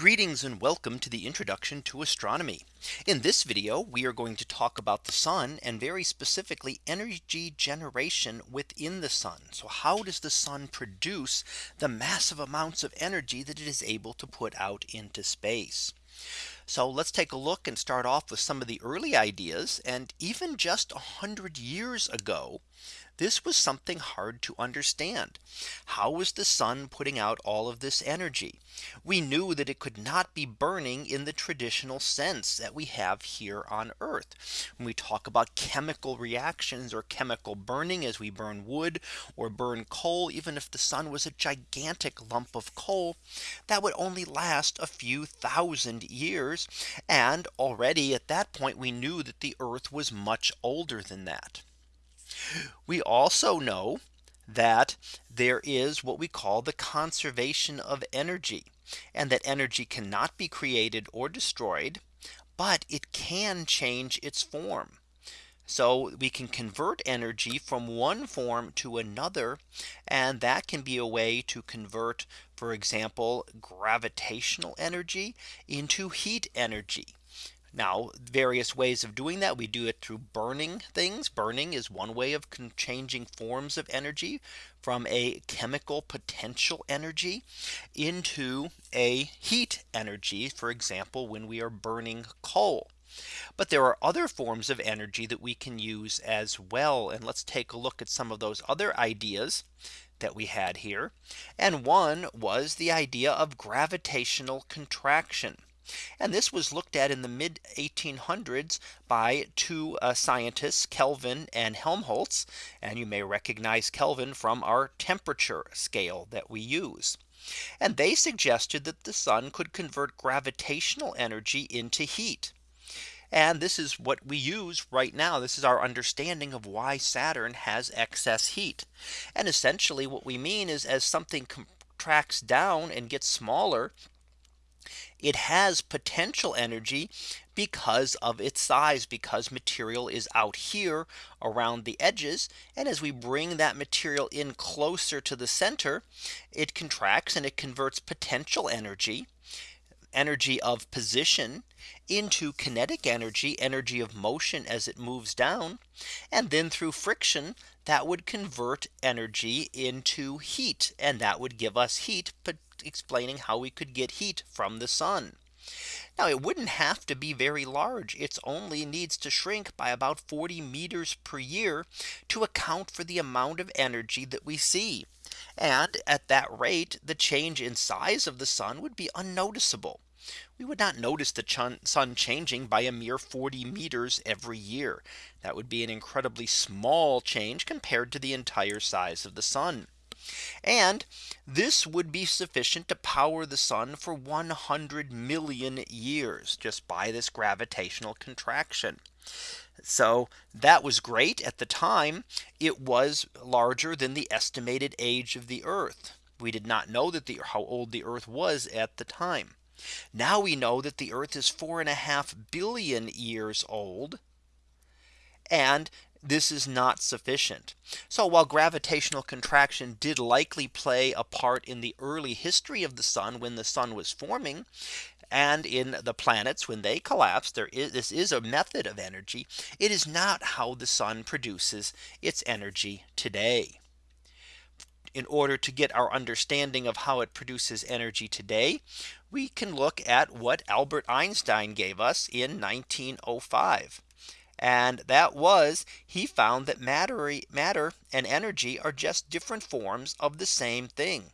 Greetings and welcome to the introduction to astronomy. In this video, we are going to talk about the sun and very specifically energy generation within the sun. So how does the sun produce the massive amounts of energy that it is able to put out into space? So let's take a look and start off with some of the early ideas and even just a hundred years ago this was something hard to understand. How was the sun putting out all of this energy? We knew that it could not be burning in the traditional sense that we have here on Earth. When we talk about chemical reactions or chemical burning as we burn wood or burn coal, even if the sun was a gigantic lump of coal, that would only last a few thousand years. And already at that point, we knew that the Earth was much older than that. We also know that there is what we call the conservation of energy and that energy cannot be created or destroyed, but it can change its form. So we can convert energy from one form to another. And that can be a way to convert, for example, gravitational energy into heat energy. Now various ways of doing that we do it through burning things. Burning is one way of changing forms of energy from a chemical potential energy into a heat energy for example when we are burning coal. But there are other forms of energy that we can use as well and let's take a look at some of those other ideas that we had here. And one was the idea of gravitational contraction and this was looked at in the mid 1800s by two uh, scientists Kelvin and Helmholtz. And you may recognize Kelvin from our temperature scale that we use. And they suggested that the sun could convert gravitational energy into heat. And this is what we use right now. This is our understanding of why Saturn has excess heat. And essentially what we mean is as something contracts down and gets smaller, it has potential energy because of its size because material is out here around the edges. And as we bring that material in closer to the center, it contracts and it converts potential energy energy of position into kinetic energy, energy of motion as it moves down. And then through friction, that would convert energy into heat. And that would give us heat, explaining how we could get heat from the sun. Now it wouldn't have to be very large. It only needs to shrink by about 40 meters per year to account for the amount of energy that we see. And at that rate, the change in size of the sun would be unnoticeable. We would not notice the sun changing by a mere 40 meters every year. That would be an incredibly small change compared to the entire size of the sun. And this would be sufficient to power the sun for 100 million years just by this gravitational contraction. So that was great at the time. It was larger than the estimated age of the Earth. We did not know that the how old the Earth was at the time. Now we know that the Earth is four and a half billion years old. And this is not sufficient. So while gravitational contraction did likely play a part in the early history of the sun when the sun was forming, and in the planets when they collapse there is this is a method of energy. It is not how the sun produces its energy today. In order to get our understanding of how it produces energy today we can look at what Albert Einstein gave us in 1905 and that was he found that matter matter and energy are just different forms of the same thing.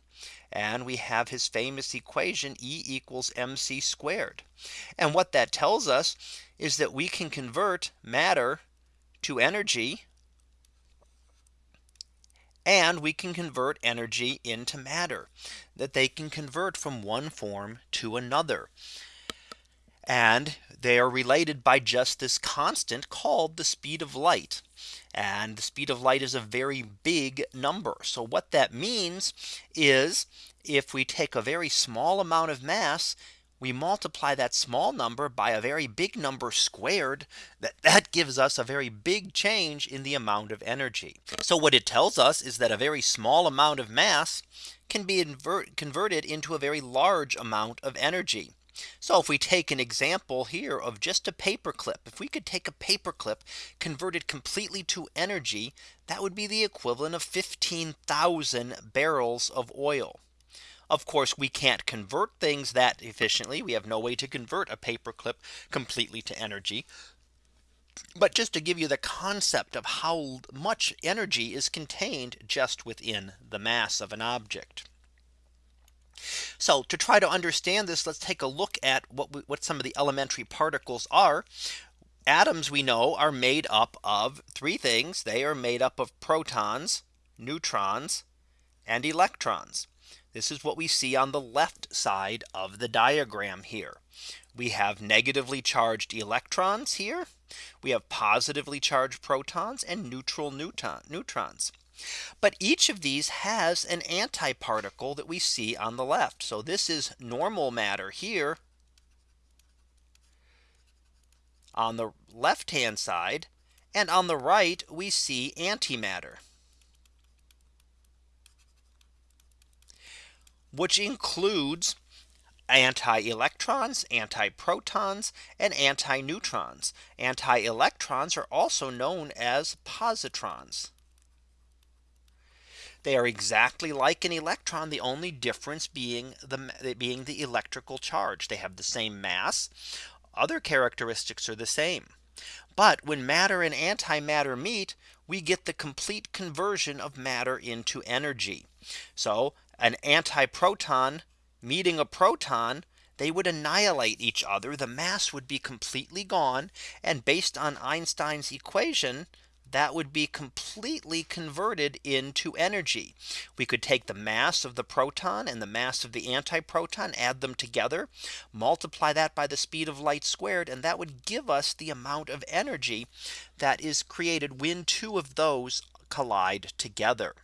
And we have his famous equation E equals mc squared. And what that tells us is that we can convert matter to energy and we can convert energy into matter that they can convert from one form to another. And they are related by just this constant called the speed of light. And the speed of light is a very big number. So what that means is if we take a very small amount of mass, we multiply that small number by a very big number squared that that gives us a very big change in the amount of energy. So what it tells us is that a very small amount of mass can be converted into a very large amount of energy. So if we take an example here of just a paper clip, if we could take a paper clip, convert it completely to energy, that would be the equivalent of 15,000 barrels of oil. Of course, we can't convert things that efficiently. We have no way to convert a paper clip completely to energy. But just to give you the concept of how much energy is contained just within the mass of an object. So to try to understand this, let's take a look at what, we, what some of the elementary particles are. Atoms we know are made up of three things. They are made up of protons, neutrons, and electrons. This is what we see on the left side of the diagram here. We have negatively charged electrons here. We have positively charged protons and neutral neutron, neutrons. But each of these has an antiparticle that we see on the left. So this is normal matter here on the left hand side. And on the right, we see antimatter. which includes anti-electrons, anti-protons, and anti-neutrons. Anti-electrons are also known as positrons. They are exactly like an electron, the only difference being the being the electrical charge. They have the same mass. Other characteristics are the same. But when matter and antimatter meet, we get the complete conversion of matter into energy. So an antiproton meeting a proton, they would annihilate each other. The mass would be completely gone. And based on Einstein's equation, that would be completely converted into energy. We could take the mass of the proton and the mass of the antiproton, add them together, multiply that by the speed of light squared, and that would give us the amount of energy that is created when two of those collide together.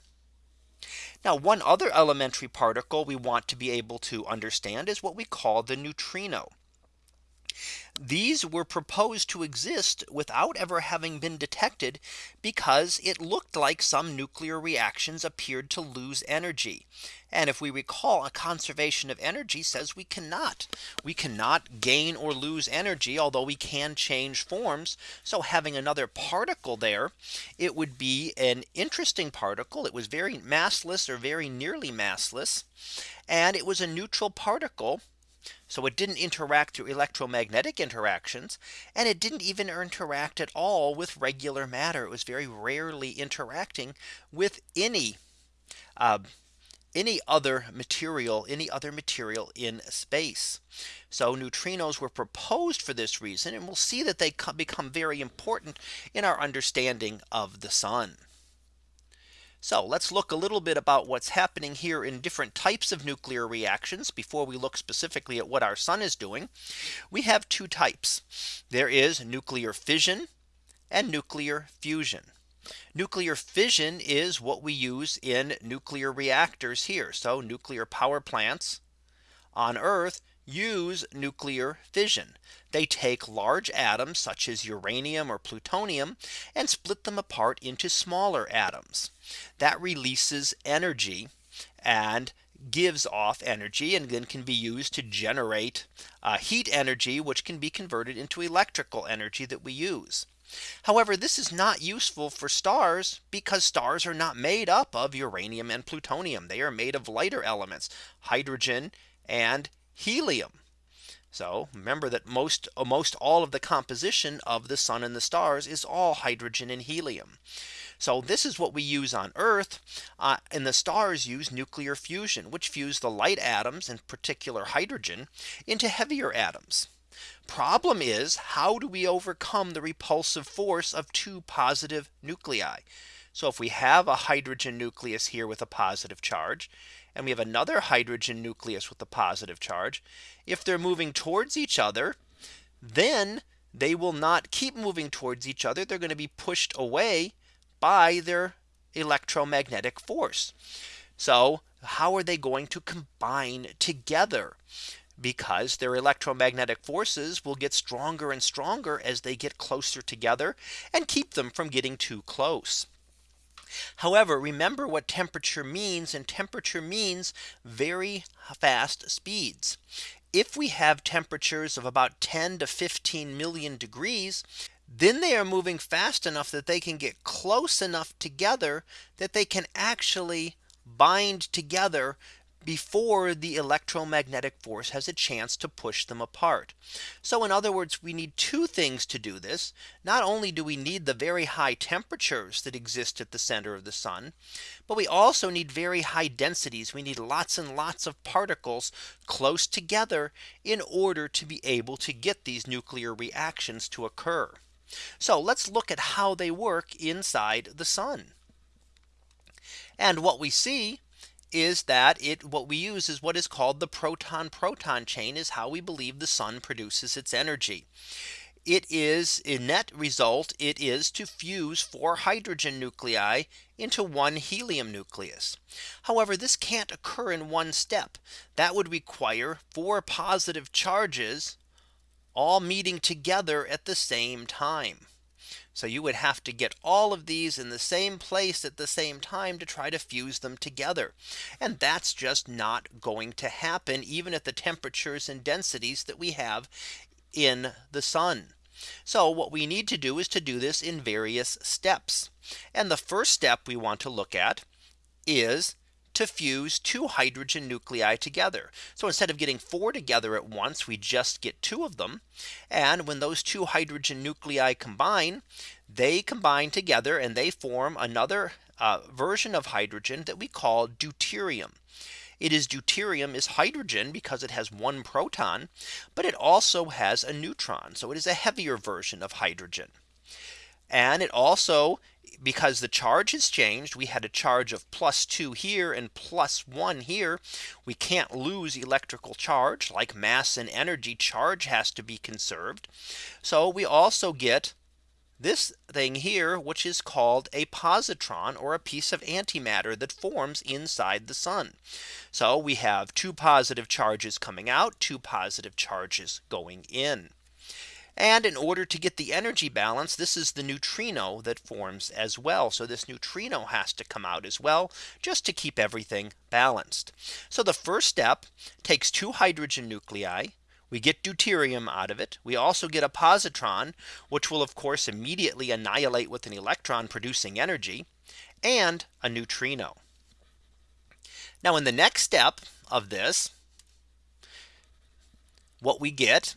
Now one other elementary particle we want to be able to understand is what we call the neutrino. These were proposed to exist without ever having been detected because it looked like some nuclear reactions appeared to lose energy. And if we recall a conservation of energy says we cannot we cannot gain or lose energy, although we can change forms. So having another particle there, it would be an interesting particle. It was very massless or very nearly massless. And it was a neutral particle so it didn't interact through electromagnetic interactions. And it didn't even interact at all with regular matter. It was very rarely interacting with any uh, any other material, any other material in space. So neutrinos were proposed for this reason. And we'll see that they become very important in our understanding of the sun. So let's look a little bit about what's happening here in different types of nuclear reactions before we look specifically at what our sun is doing. We have two types. There is nuclear fission and nuclear fusion. Nuclear fission is what we use in nuclear reactors here. So nuclear power plants on Earth use nuclear fission. They take large atoms such as uranium or plutonium and split them apart into smaller atoms that releases energy and gives off energy and then can be used to generate uh, heat energy which can be converted into electrical energy that we use. However, this is not useful for stars because stars are not made up of uranium and plutonium. They are made of lighter elements, hydrogen and helium. So remember that most most all of the composition of the sun and the stars is all hydrogen and helium. So this is what we use on Earth uh, and the stars use nuclear fusion, which fuse the light atoms in particular hydrogen into heavier atoms. Problem is, how do we overcome the repulsive force of two positive nuclei? So if we have a hydrogen nucleus here with a positive charge and we have another hydrogen nucleus with a positive charge. If they're moving towards each other, then they will not keep moving towards each other. They're going to be pushed away by their electromagnetic force. So how are they going to combine together? because their electromagnetic forces will get stronger and stronger as they get closer together and keep them from getting too close. However, remember what temperature means and temperature means very fast speeds. if we have temperatures of about 10 to 15 million degrees, then they are moving fast enough that they can get close enough together that they can actually bind together before the electromagnetic force has a chance to push them apart. So in other words, we need two things to do this. Not only do we need the very high temperatures that exist at the center of the sun, but we also need very high densities. We need lots and lots of particles close together in order to be able to get these nuclear reactions to occur. So let's look at how they work inside the sun. And what we see is that it what we use is what is called the proton proton chain is how we believe the sun produces its energy. It is a net result it is to fuse four hydrogen nuclei into one helium nucleus. However, this can't occur in one step that would require four positive charges all meeting together at the same time. So you would have to get all of these in the same place at the same time to try to fuse them together. And that's just not going to happen even at the temperatures and densities that we have in the sun. So what we need to do is to do this in various steps. And the first step we want to look at is to fuse two hydrogen nuclei together. So instead of getting four together at once, we just get two of them. And when those two hydrogen nuclei combine, they combine together and they form another uh, version of hydrogen that we call deuterium. It is deuterium is hydrogen because it has one proton, but it also has a neutron. So it is a heavier version of hydrogen. And it also because the charge has changed. We had a charge of plus two here and plus one here. We can't lose electrical charge like mass and energy charge has to be conserved. So we also get this thing here, which is called a positron or a piece of antimatter that forms inside the sun. So we have two positive charges coming out, two positive charges going in. And in order to get the energy balance, this is the neutrino that forms as well. So this neutrino has to come out as well, just to keep everything balanced. So the first step takes two hydrogen nuclei. We get deuterium out of it. We also get a positron, which will of course immediately annihilate with an electron producing energy and a neutrino. Now in the next step of this, what we get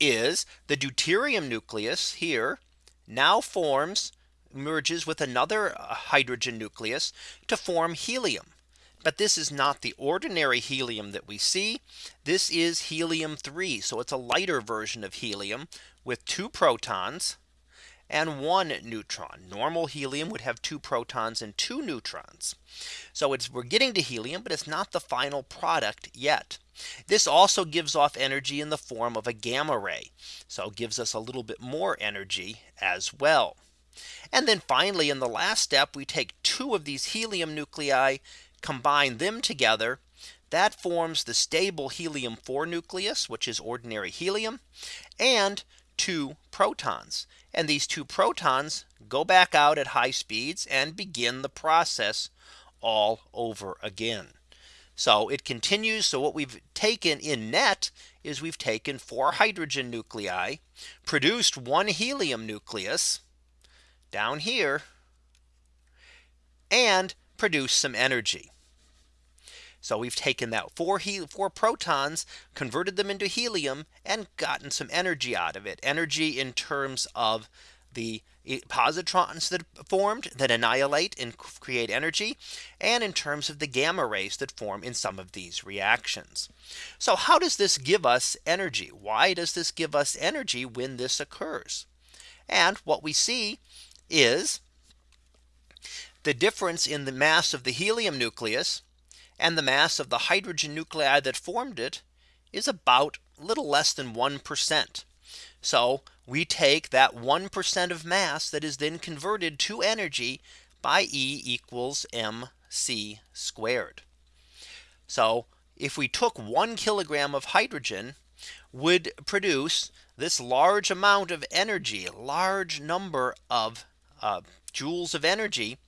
is the deuterium nucleus here now forms merges with another uh, hydrogen nucleus to form helium. But this is not the ordinary helium that we see. This is helium 3. So it's a lighter version of helium with two protons and one neutron. Normal helium would have two protons and two neutrons. So it's we're getting to helium, but it's not the final product yet. This also gives off energy in the form of a gamma ray. So it gives us a little bit more energy as well. And then finally, in the last step, we take two of these helium nuclei, combine them together. That forms the stable helium 4 nucleus, which is ordinary helium, and two protons. And these two protons go back out at high speeds and begin the process all over again. So it continues. So what we've taken in net is we've taken four hydrogen nuclei, produced one helium nucleus down here, and produced some energy. So we've taken that four, four protons, converted them into helium and gotten some energy out of it. Energy in terms of the positrons that formed that annihilate and create energy and in terms of the gamma rays that form in some of these reactions. So how does this give us energy? Why does this give us energy when this occurs? And what we see is the difference in the mass of the helium nucleus and the mass of the hydrogen nuclei that formed it is about a little less than 1%. So we take that 1% of mass that is then converted to energy by E equals mc squared. So if we took one kilogram of hydrogen would produce this large amount of energy, large number of uh, joules of energy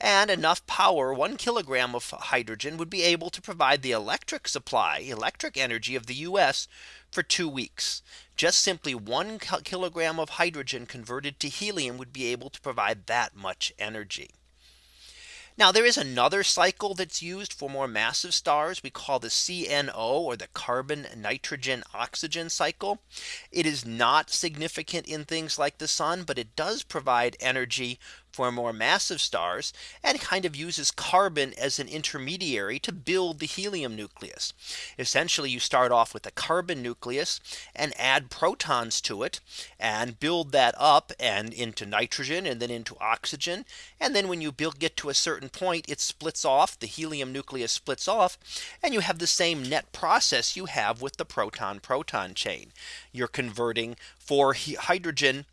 and enough power one kilogram of hydrogen would be able to provide the electric supply electric energy of the US for two weeks. Just simply one kilogram of hydrogen converted to helium would be able to provide that much energy. Now there is another cycle that's used for more massive stars we call the CNO or the carbon nitrogen oxygen cycle. It is not significant in things like the sun, but it does provide energy for more massive stars and kind of uses carbon as an intermediary to build the helium nucleus. Essentially you start off with a carbon nucleus and add protons to it and build that up and into nitrogen and then into oxygen. And then when you build get to a certain point it splits off the helium nucleus splits off and you have the same net process you have with the proton proton chain. You're converting four hydrogen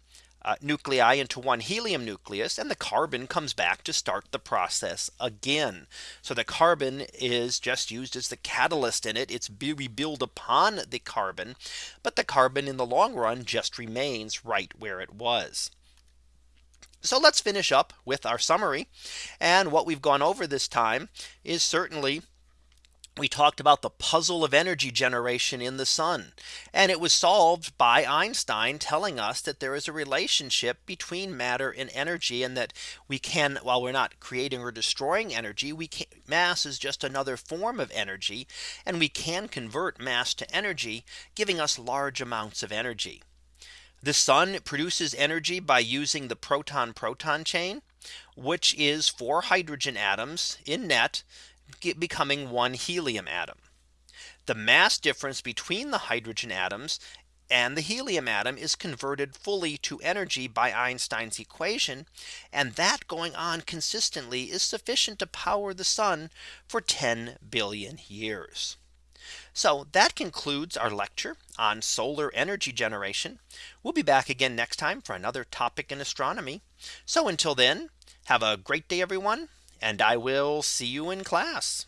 uh, nuclei into one helium nucleus and the carbon comes back to start the process again. So the carbon is just used as the catalyst in it. It's we build upon the carbon, but the carbon in the long run just remains right where it was. So let's finish up with our summary. And what we've gone over this time is certainly we talked about the puzzle of energy generation in the sun. And it was solved by Einstein telling us that there is a relationship between matter and energy and that we can while we're not creating or destroying energy, we can mass is just another form of energy. And we can convert mass to energy, giving us large amounts of energy. The sun produces energy by using the proton proton chain which is four hydrogen atoms in net becoming one helium atom. The mass difference between the hydrogen atoms and the helium atom is converted fully to energy by Einstein's equation. And that going on consistently is sufficient to power the sun for 10 billion years. So that concludes our lecture on solar energy generation. We'll be back again next time for another topic in astronomy. So until then, have a great day, everyone and I will see you in class.